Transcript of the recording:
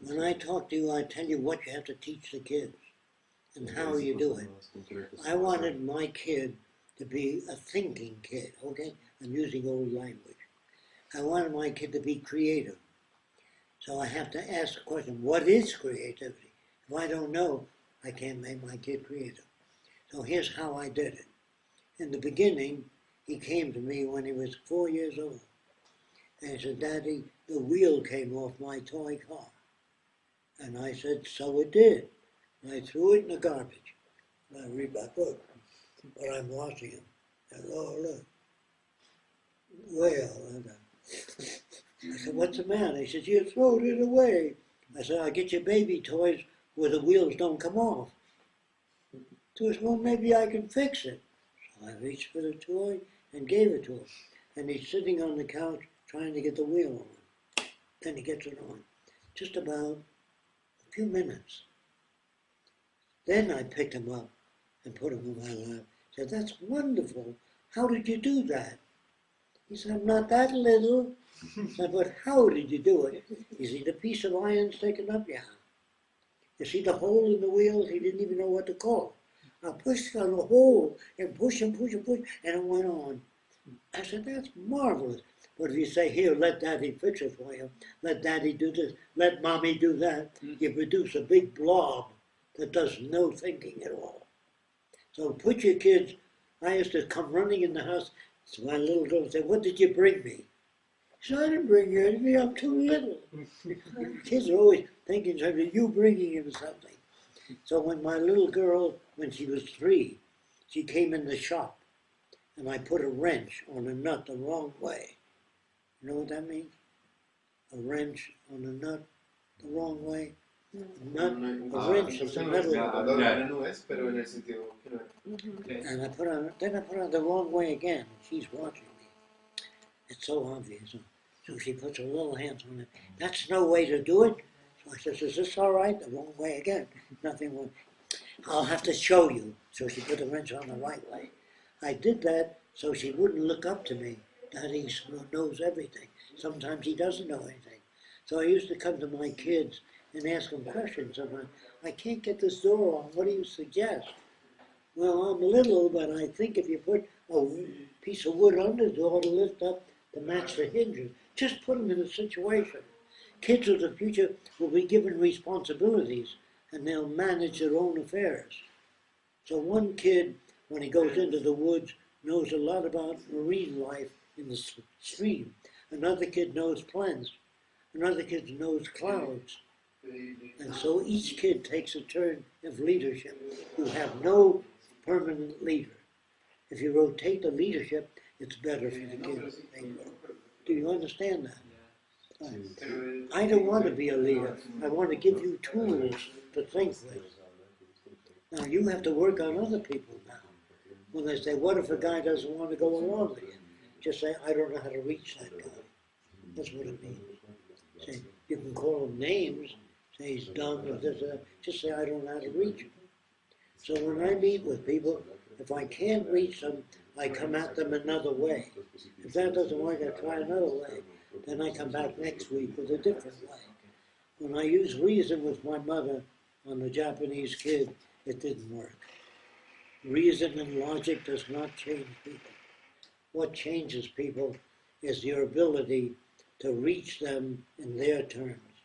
When I talk to you, I tell you what you have to teach the kids and how you do it. I wanted my kid to be a thinking kid, okay? I'm using old language. I wanted my kid to be creative. So I have to ask the question, what is creativity? If I don't know, I can't make my kid creative. So here's how I did it. In the beginning, he came to me when he was four years old. And he said, Daddy, the wheel came off my toy car. And I said, so it did. And I threw it in the garbage. And I read my book, but I'm watching him. And oh, look, whale. And, uh, I said, what's the matter? He says, you threw it away. I said, I'll get you baby toys where the wheels don't come off. So he said, well, maybe I can fix it. So I reached for the toy and gave it to him. And he's sitting on the couch trying to get the wheel on. Then he gets it on. Just about few minutes. Then I picked him up and put him in my lap. Said, that's wonderful. How did you do that? He said, I'm not that little. I said, but how did you do it? You see the piece of iron sticking up? Yeah. You see the hole in the wheels? He didn't even know what to call. I pushed on the hole and push and push and push, and it went on. I said, that's marvelous. But if you say, here, let daddy fix it for you, let daddy do this, let mommy do that, mm. you produce a big blob that does no thinking at all. So put your kids, I used to come running in the house, so my little girl would say, what did you bring me? She said, I didn't bring you anything, I'm too little. kids are always thinking something, you bringing him something. So when my little girl, when she was three, she came in the shop, and I put a wrench on a nut the wrong way. You know what that means? A wrench on a nut the wrong way. A nut, a wrench is a metal. Adorable no es, pero en el sentido que no es. And I put on, then I put on the wrong way again. She's watching me. It's so obvious. So she puts her little hands on it. That's no way to do it. So I says, is this all right? The wrong way again. Nothing wrong. I'll have to show you. So she put the wrench on the right way. I did that so she wouldn't look up to me. Daddy knows everything. Sometimes he doesn't know anything. So I used to come to my kids and ask them questions. I'm like, I can't get this door on. What do you suggest? Well, I'm little, but I think if you put a piece of wood under the door to lift up to match the hinges, just put them in a situation. Kids of the future will be given responsibilities and they'll manage their own affairs. So one kid, when he goes into the woods, knows a lot about marine life in the stream. Another kid knows plants. Another kid knows clouds. And so each kid takes a turn of leadership. You have no permanent leader. If you rotate the leadership, it's better for the kids. Do you understand that? I don't want to be a leader. I want to give you tools to think with. Now you have to work on other people now. When they say, what if a guy doesn't want to go along with you? Just say, I don't know how to reach that guy. That's what it means. Say, you can call him names, say he's dumb or this or that. Just say, I don't know how to reach him. So when I meet with people, if I can't reach them, I come at them another way. If that doesn't work, I try another way. Then I come back next week with a different way. When I used reason with my mother on the Japanese kid, it didn't work. Reason and logic does not change people. What changes people is your ability to reach them in their terms.